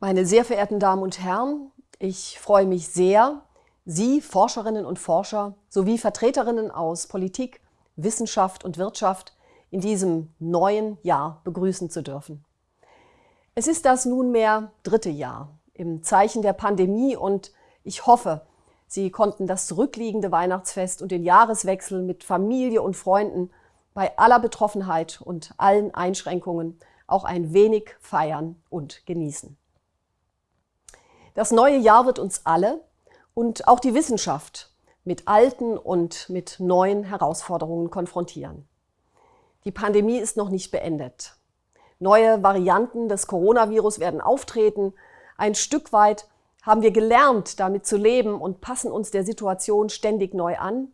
Meine sehr verehrten Damen und Herren, ich freue mich sehr, Sie, Forscherinnen und Forscher, sowie Vertreterinnen aus Politik, Wissenschaft und Wirtschaft in diesem neuen Jahr begrüßen zu dürfen. Es ist das nunmehr dritte Jahr im Zeichen der Pandemie und ich hoffe, Sie konnten das zurückliegende Weihnachtsfest und den Jahreswechsel mit Familie und Freunden bei aller Betroffenheit und allen Einschränkungen auch ein wenig feiern und genießen. Das neue Jahr wird uns alle und auch die Wissenschaft mit alten und mit neuen Herausforderungen konfrontieren. Die Pandemie ist noch nicht beendet. Neue Varianten des Coronavirus werden auftreten. Ein Stück weit haben wir gelernt, damit zu leben und passen uns der Situation ständig neu an.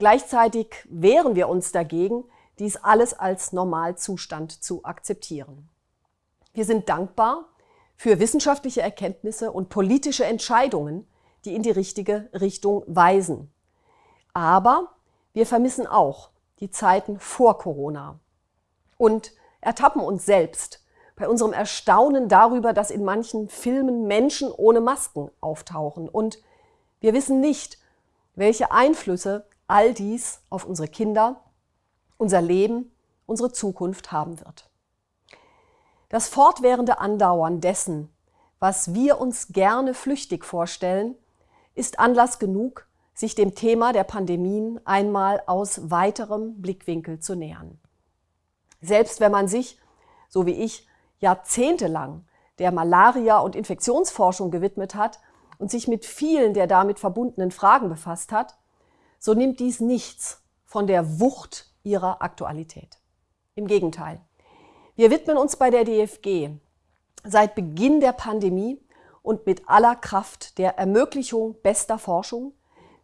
Gleichzeitig wehren wir uns dagegen, dies alles als Normalzustand zu akzeptieren. Wir sind dankbar, für wissenschaftliche Erkenntnisse und politische Entscheidungen, die in die richtige Richtung weisen. Aber wir vermissen auch die Zeiten vor Corona und ertappen uns selbst bei unserem Erstaunen darüber, dass in manchen Filmen Menschen ohne Masken auftauchen. Und wir wissen nicht, welche Einflüsse all dies auf unsere Kinder, unser Leben, unsere Zukunft haben wird. Das fortwährende Andauern dessen, was wir uns gerne flüchtig vorstellen, ist Anlass genug, sich dem Thema der Pandemien einmal aus weiterem Blickwinkel zu nähern. Selbst wenn man sich, so wie ich, jahrzehntelang der Malaria- und Infektionsforschung gewidmet hat und sich mit vielen der damit verbundenen Fragen befasst hat, so nimmt dies nichts von der Wucht ihrer Aktualität. Im Gegenteil. Wir widmen uns bei der DFG seit Beginn der Pandemie und mit aller Kraft der Ermöglichung bester Forschung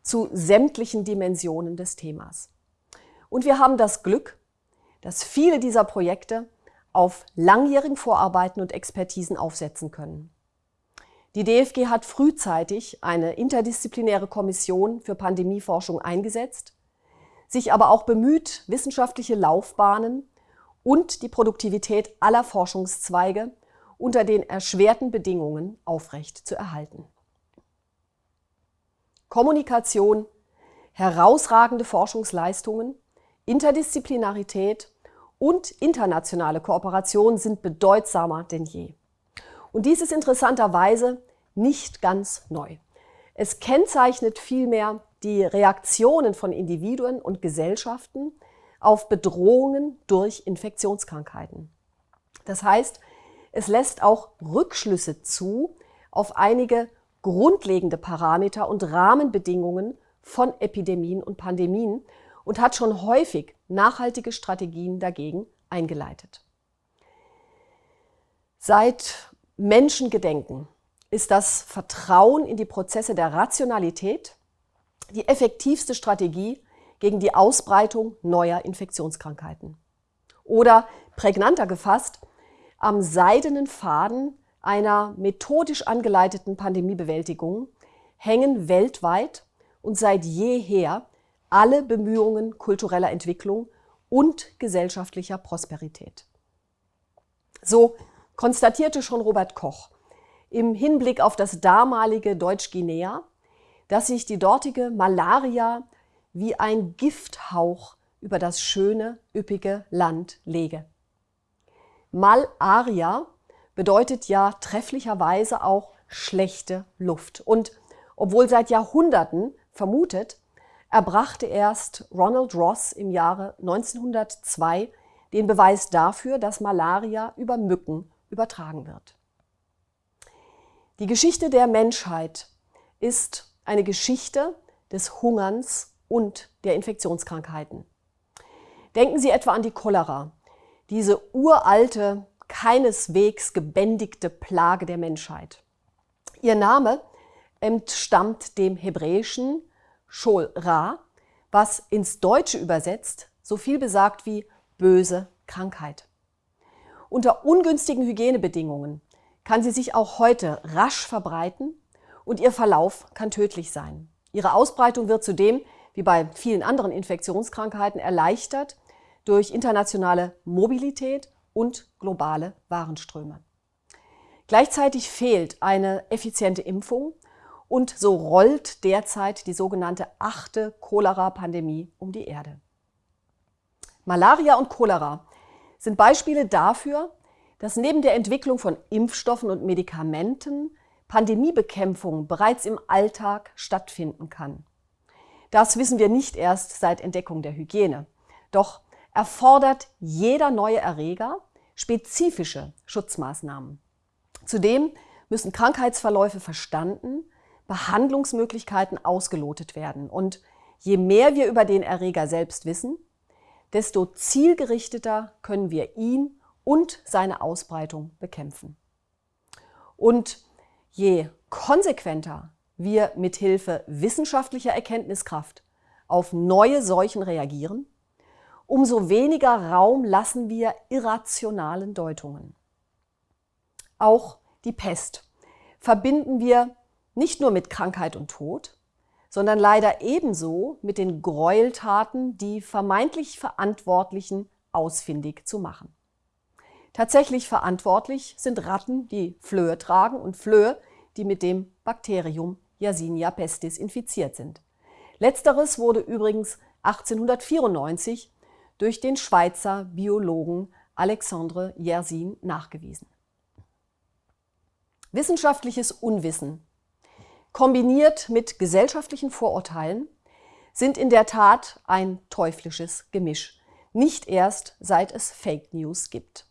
zu sämtlichen Dimensionen des Themas. Und wir haben das Glück, dass viele dieser Projekte auf langjährigen Vorarbeiten und Expertisen aufsetzen können. Die DFG hat frühzeitig eine interdisziplinäre Kommission für Pandemieforschung eingesetzt, sich aber auch bemüht, wissenschaftliche Laufbahnen und die Produktivität aller Forschungszweige unter den erschwerten Bedingungen aufrecht zu erhalten. Kommunikation, herausragende Forschungsleistungen, Interdisziplinarität und internationale Kooperation sind bedeutsamer denn je. Und dies ist interessanterweise nicht ganz neu. Es kennzeichnet vielmehr die Reaktionen von Individuen und Gesellschaften auf Bedrohungen durch Infektionskrankheiten. Das heißt, es lässt auch Rückschlüsse zu auf einige grundlegende Parameter und Rahmenbedingungen von Epidemien und Pandemien und hat schon häufig nachhaltige Strategien dagegen eingeleitet. Seit Menschengedenken ist das Vertrauen in die Prozesse der Rationalität die effektivste Strategie gegen die Ausbreitung neuer Infektionskrankheiten. Oder prägnanter gefasst, am seidenen Faden einer methodisch angeleiteten Pandemiebewältigung hängen weltweit und seit jeher alle Bemühungen kultureller Entwicklung und gesellschaftlicher Prosperität. So konstatierte schon Robert Koch im Hinblick auf das damalige Deutsch-Guinea, dass sich die dortige Malaria wie ein Gifthauch über das schöne, üppige Land lege. Malaria bedeutet ja trefflicherweise auch schlechte Luft. Und obwohl seit Jahrhunderten vermutet, erbrachte erst Ronald Ross im Jahre 1902 den Beweis dafür, dass Malaria über Mücken übertragen wird. Die Geschichte der Menschheit ist eine Geschichte des Hungerns und der Infektionskrankheiten. Denken Sie etwa an die Cholera, diese uralte, keineswegs gebändigte Plage der Menschheit. Ihr Name entstammt dem hebräischen Shol Ra, was ins Deutsche übersetzt so viel besagt wie böse Krankheit. Unter ungünstigen Hygienebedingungen kann sie sich auch heute rasch verbreiten und ihr Verlauf kann tödlich sein. Ihre Ausbreitung wird zudem wie bei vielen anderen Infektionskrankheiten erleichtert durch internationale Mobilität und globale Warenströme. Gleichzeitig fehlt eine effiziente Impfung und so rollt derzeit die sogenannte achte Cholera-Pandemie um die Erde. Malaria und Cholera sind Beispiele dafür, dass neben der Entwicklung von Impfstoffen und Medikamenten Pandemiebekämpfung bereits im Alltag stattfinden kann. Das wissen wir nicht erst seit Entdeckung der Hygiene. Doch erfordert jeder neue Erreger spezifische Schutzmaßnahmen. Zudem müssen Krankheitsverläufe verstanden, Behandlungsmöglichkeiten ausgelotet werden. Und je mehr wir über den Erreger selbst wissen, desto zielgerichteter können wir ihn und seine Ausbreitung bekämpfen. Und je konsequenter wir mithilfe wissenschaftlicher Erkenntniskraft auf neue Seuchen reagieren, umso weniger Raum lassen wir irrationalen Deutungen. Auch die Pest verbinden wir nicht nur mit Krankheit und Tod, sondern leider ebenso mit den Gräueltaten, die vermeintlich Verantwortlichen ausfindig zu machen. Tatsächlich verantwortlich sind Ratten, die Flöhe tragen und Flöhe, die mit dem Bakterium Yersinia pestis infiziert sind. Letzteres wurde übrigens 1894 durch den Schweizer Biologen Alexandre Yersin nachgewiesen. Wissenschaftliches Unwissen kombiniert mit gesellschaftlichen Vorurteilen sind in der Tat ein teuflisches Gemisch, nicht erst seit es Fake News gibt.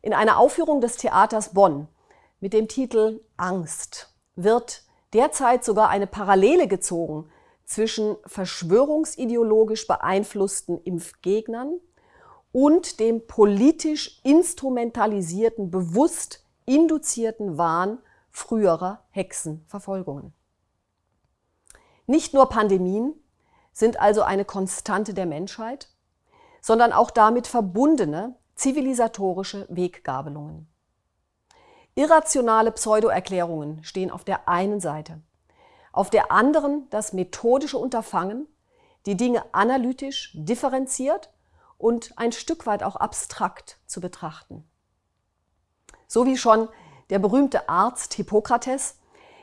In einer Aufführung des Theaters Bonn mit dem Titel Angst wird derzeit sogar eine Parallele gezogen zwischen verschwörungsideologisch beeinflussten Impfgegnern und dem politisch instrumentalisierten, bewusst induzierten Wahn früherer Hexenverfolgungen. Nicht nur Pandemien sind also eine Konstante der Menschheit, sondern auch damit verbundene zivilisatorische Weggabelungen. Irrationale Pseudoerklärungen stehen auf der einen Seite, auf der anderen das methodische Unterfangen, die Dinge analytisch, differenziert und ein Stück weit auch abstrakt zu betrachten. So wie schon der berühmte Arzt Hippokrates,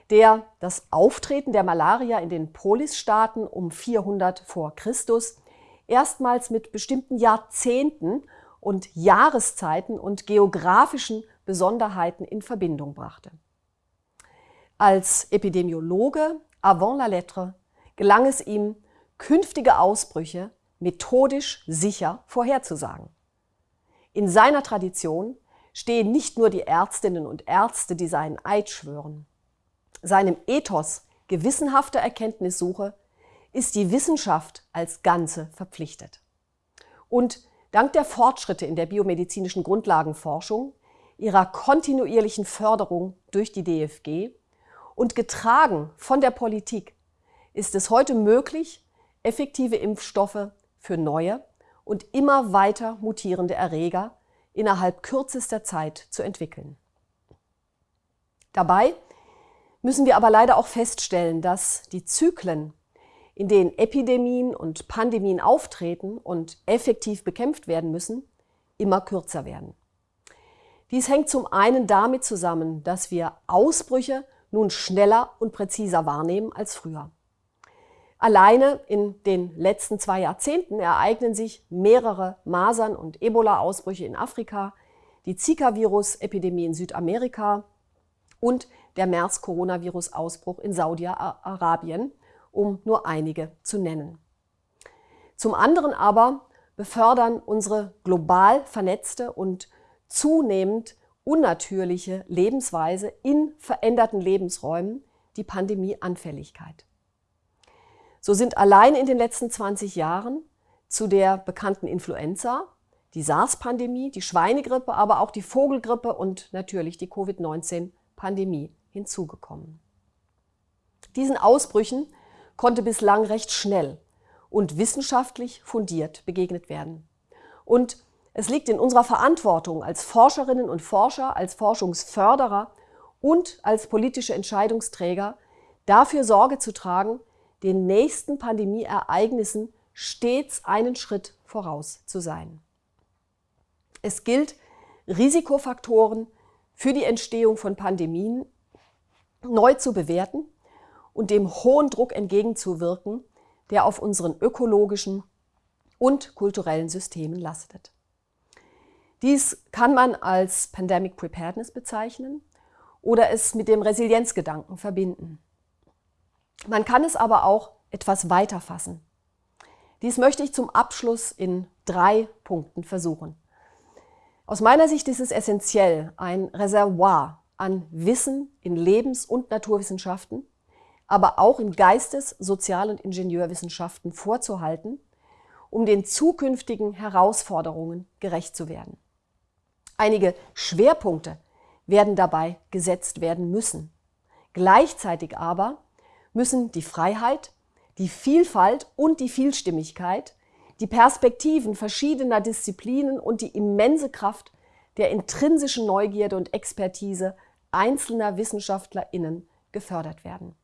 der das Auftreten der Malaria in den Polisstaaten um 400 vor Christus erstmals mit bestimmten Jahrzehnten und Jahreszeiten und geografischen Besonderheiten in Verbindung brachte. Als Epidemiologe avant la lettre gelang es ihm, künftige Ausbrüche methodisch sicher vorherzusagen. In seiner Tradition stehen nicht nur die Ärztinnen und Ärzte, die seinen Eid schwören. Seinem Ethos gewissenhafter Erkenntnissuche ist die Wissenschaft als Ganze verpflichtet. Und dank der Fortschritte in der biomedizinischen Grundlagenforschung, ihrer kontinuierlichen Förderung durch die DFG und getragen von der Politik ist es heute möglich, effektive Impfstoffe für neue und immer weiter mutierende Erreger innerhalb kürzester Zeit zu entwickeln. Dabei müssen wir aber leider auch feststellen, dass die Zyklen, in denen Epidemien und Pandemien auftreten und effektiv bekämpft werden müssen, immer kürzer werden. Dies hängt zum einen damit zusammen, dass wir Ausbrüche nun schneller und präziser wahrnehmen als früher. Alleine in den letzten zwei Jahrzehnten ereignen sich mehrere Masern- und Ebola-Ausbrüche in Afrika, die Zika-Virus-Epidemie in Südamerika und der MERS-Coronavirus-Ausbruch in Saudi-Arabien, um nur einige zu nennen. Zum anderen aber befördern unsere global vernetzte und zunehmend unnatürliche Lebensweise in veränderten Lebensräumen die Pandemieanfälligkeit. So sind allein in den letzten 20 Jahren zu der bekannten Influenza, die SARS-Pandemie, die Schweinegrippe, aber auch die Vogelgrippe und natürlich die Covid-19-Pandemie hinzugekommen. Diesen Ausbrüchen konnte bislang recht schnell und wissenschaftlich fundiert begegnet werden. Und es liegt in unserer Verantwortung als Forscherinnen und Forscher, als Forschungsförderer und als politische Entscheidungsträger, dafür Sorge zu tragen, den nächsten Pandemieereignissen stets einen Schritt voraus zu sein. Es gilt, Risikofaktoren für die Entstehung von Pandemien neu zu bewerten und dem hohen Druck entgegenzuwirken, der auf unseren ökologischen und kulturellen Systemen lastet. Dies kann man als Pandemic Preparedness bezeichnen oder es mit dem Resilienzgedanken verbinden. Man kann es aber auch etwas weiter fassen. Dies möchte ich zum Abschluss in drei Punkten versuchen. Aus meiner Sicht ist es essentiell, ein Reservoir an Wissen in Lebens- und Naturwissenschaften, aber auch in Geistes-, Sozial- und Ingenieurwissenschaften vorzuhalten, um den zukünftigen Herausforderungen gerecht zu werden. Einige Schwerpunkte werden dabei gesetzt werden müssen. Gleichzeitig aber müssen die Freiheit, die Vielfalt und die Vielstimmigkeit, die Perspektiven verschiedener Disziplinen und die immense Kraft der intrinsischen Neugierde und Expertise einzelner WissenschaftlerInnen gefördert werden.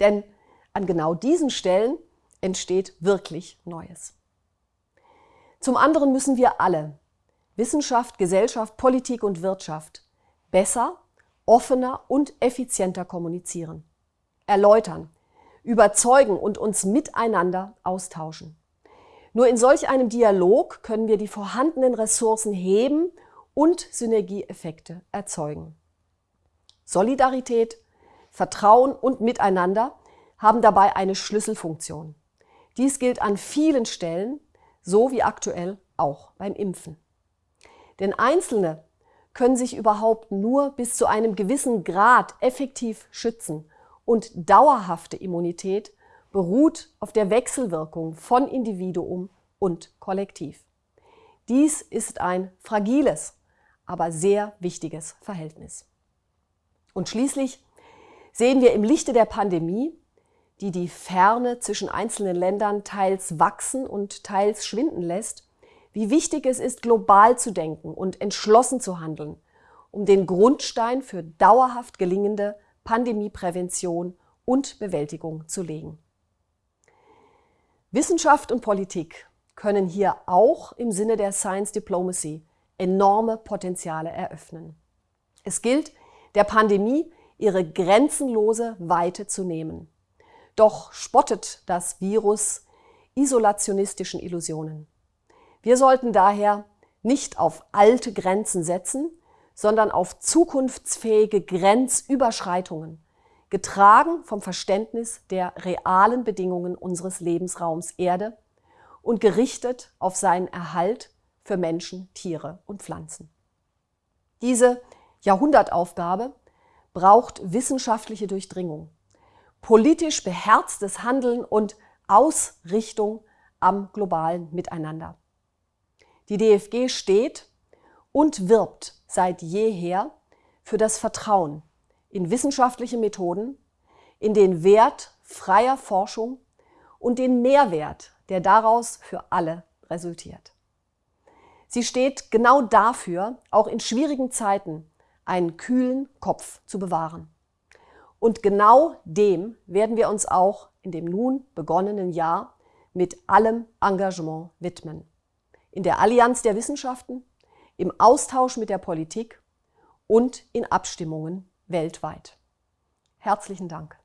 Denn an genau diesen Stellen entsteht wirklich Neues. Zum anderen müssen wir alle, Wissenschaft, Gesellschaft, Politik und Wirtschaft besser, offener und effizienter kommunizieren, erläutern, überzeugen und uns miteinander austauschen. Nur in solch einem Dialog können wir die vorhandenen Ressourcen heben und Synergieeffekte erzeugen. Solidarität, Vertrauen und Miteinander haben dabei eine Schlüsselfunktion. Dies gilt an vielen Stellen, so wie aktuell auch beim Impfen. Denn Einzelne können sich überhaupt nur bis zu einem gewissen Grad effektiv schützen und dauerhafte Immunität beruht auf der Wechselwirkung von Individuum und Kollektiv. Dies ist ein fragiles, aber sehr wichtiges Verhältnis. Und schließlich sehen wir im Lichte der Pandemie, die die Ferne zwischen einzelnen Ländern teils wachsen und teils schwinden lässt, wie wichtig es ist, global zu denken und entschlossen zu handeln, um den Grundstein für dauerhaft gelingende Pandemieprävention und Bewältigung zu legen. Wissenschaft und Politik können hier auch im Sinne der Science Diplomacy enorme Potenziale eröffnen. Es gilt, der Pandemie ihre grenzenlose Weite zu nehmen. Doch spottet das Virus isolationistischen Illusionen. Wir sollten daher nicht auf alte Grenzen setzen, sondern auf zukunftsfähige Grenzüberschreitungen, getragen vom Verständnis der realen Bedingungen unseres Lebensraums Erde und gerichtet auf seinen Erhalt für Menschen, Tiere und Pflanzen. Diese Jahrhundertaufgabe braucht wissenschaftliche Durchdringung, politisch beherztes Handeln und Ausrichtung am globalen Miteinander. Die DFG steht und wirbt seit jeher für das Vertrauen in wissenschaftliche Methoden, in den Wert freier Forschung und den Mehrwert, der daraus für alle resultiert. Sie steht genau dafür, auch in schwierigen Zeiten einen kühlen Kopf zu bewahren. Und genau dem werden wir uns auch in dem nun begonnenen Jahr mit allem Engagement widmen in der Allianz der Wissenschaften, im Austausch mit der Politik und in Abstimmungen weltweit. Herzlichen Dank.